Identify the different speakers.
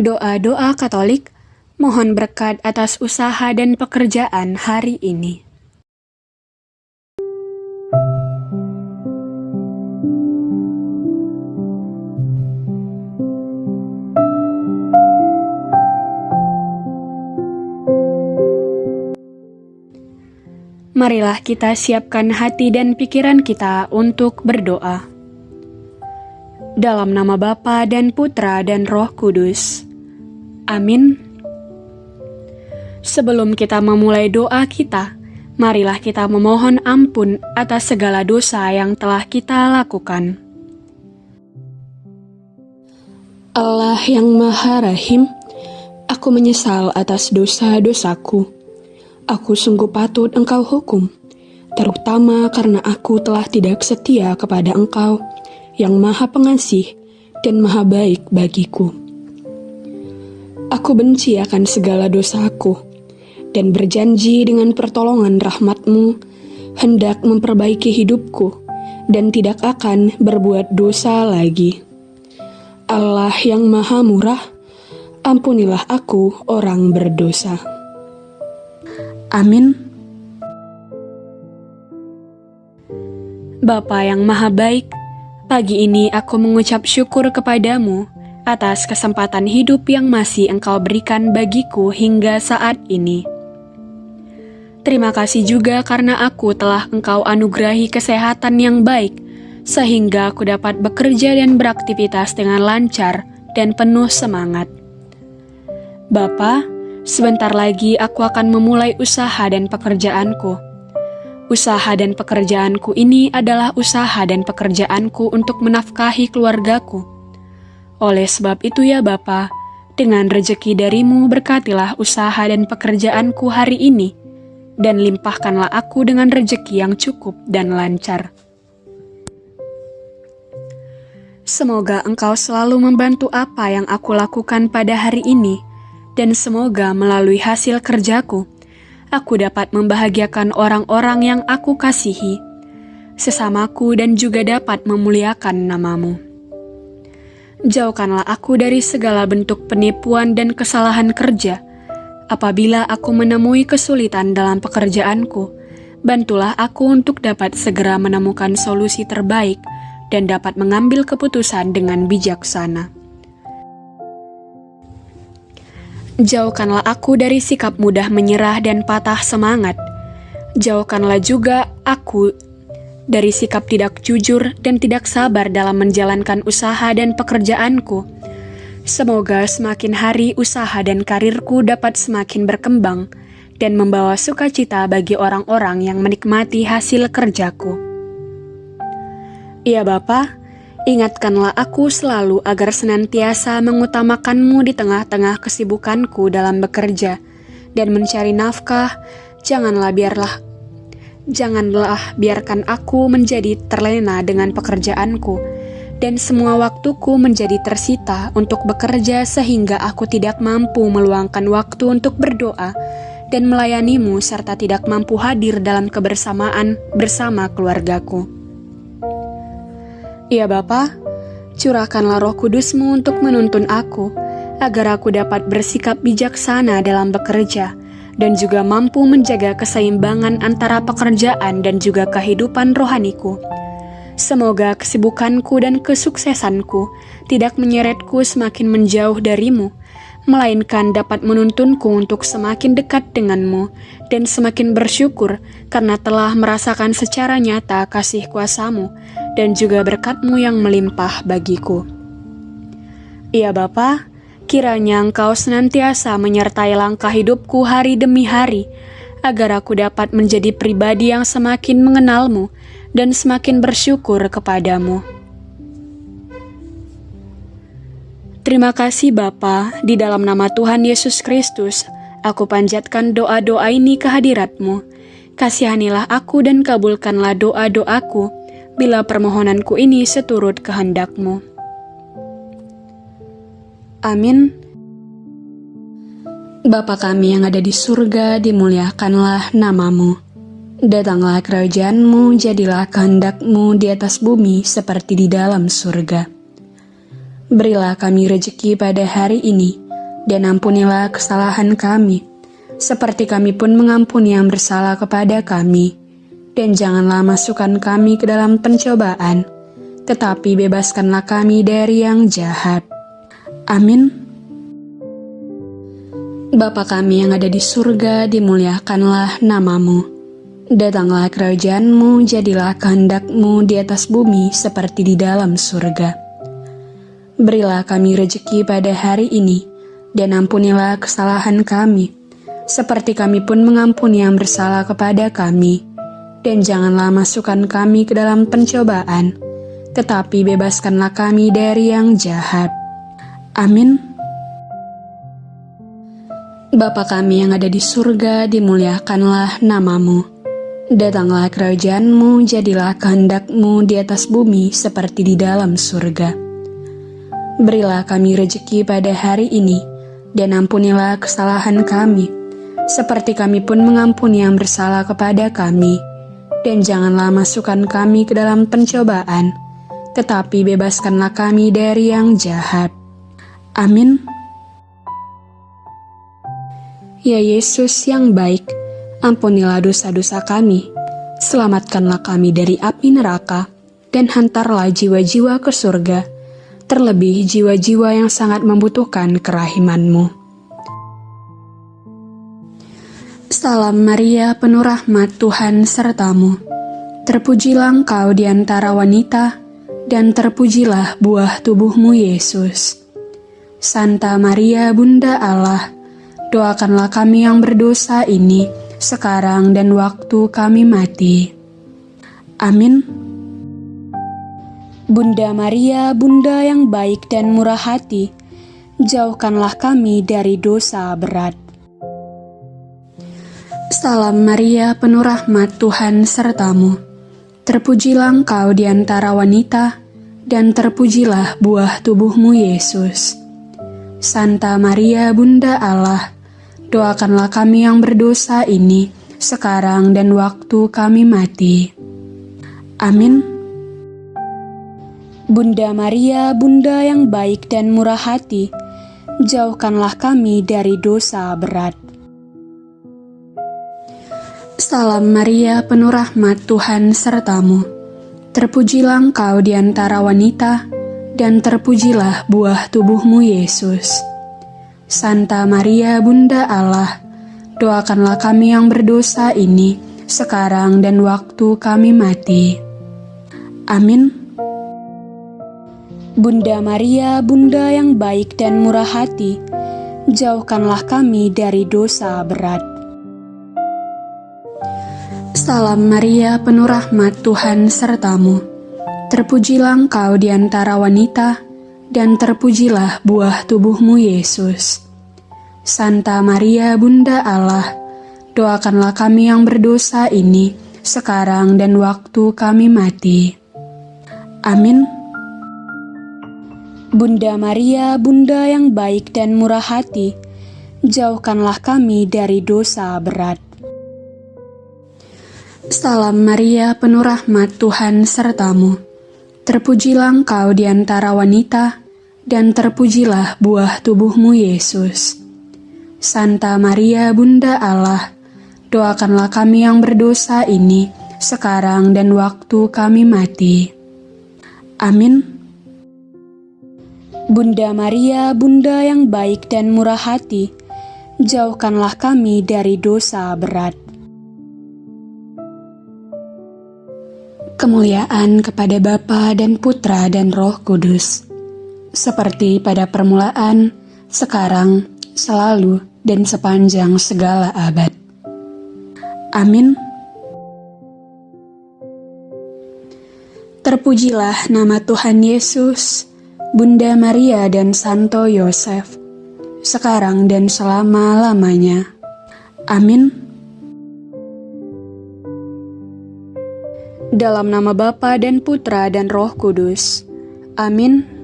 Speaker 1: Doa-doa Katolik mohon berkat atas usaha dan pekerjaan hari ini. Marilah kita siapkan hati dan pikiran kita untuk berdoa. Dalam nama Bapa dan Putra dan Roh Kudus. Amin. Sebelum kita memulai doa kita, marilah kita memohon ampun atas segala dosa yang telah kita lakukan. Allah yang Maha Rahim, aku menyesal atas dosa-dosaku aku sungguh patut engkau hukum, terutama karena aku telah tidak setia kepada engkau yang maha pengasih dan maha baik bagiku. Aku benci akan segala dosaku, dan berjanji dengan pertolongan rahmatmu, hendak memperbaiki hidupku, dan tidak akan berbuat dosa lagi. Allah yang maha murah, ampunilah aku orang berdosa. Amin. Bapa yang Maha Baik, pagi ini aku mengucap syukur kepadamu atas kesempatan hidup yang masih Engkau berikan bagiku hingga saat ini. Terima kasih juga karena aku telah Engkau anugerahi kesehatan yang baik, sehingga aku dapat bekerja dan beraktivitas dengan lancar dan penuh semangat. Bapak, Sebentar lagi aku akan memulai usaha dan pekerjaanku. Usaha dan pekerjaanku ini adalah usaha dan pekerjaanku untuk menafkahi keluargaku. Oleh sebab itu ya Bapa, dengan rejeki darimu berkatilah usaha dan pekerjaanku hari ini, dan limpahkanlah aku dengan rejeki yang cukup dan lancar. Semoga engkau selalu membantu apa yang aku lakukan pada hari ini, dan semoga melalui hasil kerjaku, aku dapat membahagiakan orang-orang yang aku kasihi, sesamaku dan juga dapat memuliakan namamu. Jauhkanlah aku dari segala bentuk penipuan dan kesalahan kerja. Apabila aku menemui kesulitan dalam pekerjaanku, bantulah aku untuk dapat segera menemukan solusi terbaik dan dapat mengambil keputusan dengan bijaksana. Jauhkanlah aku dari sikap mudah menyerah dan patah semangat. Jauhkanlah juga aku dari sikap tidak jujur dan tidak sabar dalam menjalankan usaha dan pekerjaanku. Semoga semakin hari usaha dan karirku dapat semakin berkembang dan membawa sukacita bagi orang-orang yang menikmati hasil kerjaku. Ya Bapak, Ingatkanlah aku selalu agar senantiasa mengutamakanmu di tengah-tengah kesibukanku dalam bekerja dan mencari nafkah. Janganlah biarlah janganlah biarkan aku menjadi terlena dengan pekerjaanku dan semua waktuku menjadi tersita untuk bekerja sehingga aku tidak mampu meluangkan waktu untuk berdoa dan melayanimu serta tidak mampu hadir dalam kebersamaan bersama keluargaku. Ya Bapa, curahkanlah roh kudusmu untuk menuntun aku, agar aku dapat bersikap bijaksana dalam bekerja, dan juga mampu menjaga keseimbangan antara pekerjaan dan juga kehidupan rohaniku. Semoga kesibukanku dan kesuksesanku tidak menyeretku semakin menjauh darimu, melainkan dapat menuntunku untuk semakin dekat denganmu dan semakin bersyukur karena telah merasakan secara nyata kasih kuasamu dan juga berkatmu yang melimpah bagiku. Ya Bapa, kiranya Engkau senantiasa menyertai langkah hidupku hari demi hari, agar aku dapat menjadi pribadi yang semakin mengenalmu dan semakin bersyukur kepadamu. Terima kasih Bapa, di dalam nama Tuhan Yesus Kristus, aku panjatkan doa-doa ini ke hadiratmu. Kasihanilah aku dan kabulkanlah doa-doaku, bila permohonanku ini seturut kehendakmu. Amin. Bapa kami yang ada di surga, dimuliakanlah namamu. Datanglah kerajaanmu, jadilah kehendakmu di atas bumi seperti di dalam surga. Berilah kami rejeki pada hari ini, dan ampunilah kesalahan kami, seperti kami pun mengampuni yang bersalah kepada kami. Dan janganlah masukkan kami ke dalam pencobaan, tetapi bebaskanlah kami dari yang jahat. Amin. Bapa kami yang ada di surga, dimuliakanlah namamu. Datanglah kerajaanmu, jadilah kehendakmu di atas bumi seperti di dalam surga. Berilah kami rejeki pada hari ini, dan ampunilah kesalahan kami, seperti kami pun mengampuni yang bersalah kepada kami. Dan janganlah masukkan kami ke dalam pencobaan, tetapi bebaskanlah kami dari yang jahat. Amin. Bapa kami yang ada di surga, dimuliakanlah namamu. Datanglah kerajaanmu, jadilah kehendakmu di atas bumi seperti di dalam surga. Berilah kami rejeki pada hari ini, dan ampunilah kesalahan kami, seperti kami pun mengampuni yang bersalah kepada kami. Dan janganlah masukkan kami ke dalam pencobaan, tetapi bebaskanlah kami dari yang jahat. Amin. Ya Yesus yang baik, ampunilah dosa-dosa kami, selamatkanlah kami dari api neraka, dan hantarlah jiwa-jiwa ke surga terlebih jiwa-jiwa yang sangat membutuhkan kerahimanmu. Salam Maria, penuh rahmat Tuhan sertamu. Terpujilah engkau di antara wanita, dan terpujilah buah tubuhmu Yesus. Santa Maria, Bunda Allah, doakanlah kami yang berdosa ini, sekarang dan waktu kami mati. Amin. Bunda Maria, Bunda yang baik dan murah hati, jauhkanlah kami dari dosa berat. Salam Maria, penuh rahmat Tuhan sertamu. Terpujilah engkau di antara wanita, dan terpujilah buah tubuhmu Yesus. Santa Maria, Bunda Allah, doakanlah kami yang berdosa ini, sekarang dan waktu kami mati. Amin. Bunda Maria, Bunda yang baik dan murah hati, jauhkanlah kami dari dosa berat. Salam Maria, penuh rahmat Tuhan sertamu. Terpujilah engkau di antara wanita, dan terpujilah buah tubuhmu Yesus. Santa Maria, Bunda Allah, doakanlah kami yang berdosa ini, sekarang dan waktu kami mati. Amin. Bunda Maria, Bunda yang baik dan murah hati, jauhkanlah kami dari dosa berat. Salam Maria, penuh rahmat Tuhan sertamu. Terpujilah engkau di antara wanita, dan terpujilah buah tubuhmu Yesus. Santa Maria, Bunda Allah, doakanlah kami yang berdosa ini, sekarang dan waktu kami mati. Amin. Bunda Maria, Bunda yang baik dan murah hati, jauhkanlah kami dari dosa berat. Salam Maria, penuh rahmat Tuhan sertamu. Terpujilah engkau di antara wanita, dan terpujilah buah tubuhmu Yesus. Santa Maria, Bunda Allah, doakanlah kami yang berdosa ini, sekarang dan waktu kami mati. Amin. Bunda Maria, Bunda yang baik dan murah hati, jauhkanlah kami dari dosa berat. Kemuliaan kepada Bapa dan Putra dan Roh Kudus, seperti pada permulaan, sekarang, selalu, dan sepanjang segala abad. Amin. Terpujilah nama Tuhan Yesus Bunda Maria dan Santo Yosef, sekarang dan selama-lamanya. Amin. Dalam nama Bapa dan Putra dan Roh Kudus. Amin.